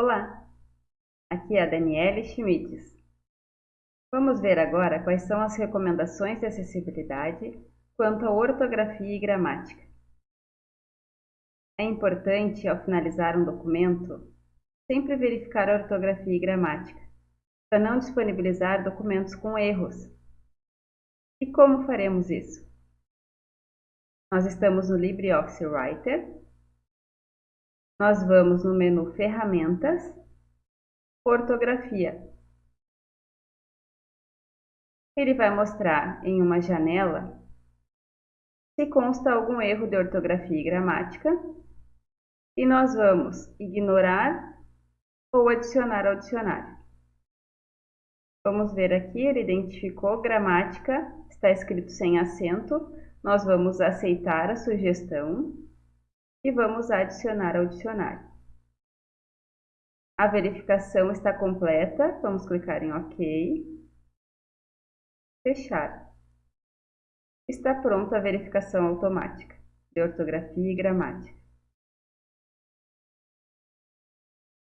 Olá, aqui é a Daniele Schmitz. Vamos ver agora quais são as recomendações de acessibilidade quanto à ortografia e gramática. É importante, ao finalizar um documento, sempre verificar a ortografia e gramática, para não disponibilizar documentos com erros. E como faremos isso? Nós estamos no LibreOffice Writer nós vamos no menu Ferramentas, Ortografia. Ele vai mostrar em uma janela se consta algum erro de ortografia e gramática e nós vamos ignorar ou adicionar ao dicionário. Vamos ver aqui, ele identificou gramática, está escrito sem acento, nós vamos aceitar a sugestão e vamos adicionar ao dicionário. A verificação está completa, vamos clicar em OK. Fechar. Está pronta a verificação automática de ortografia e gramática.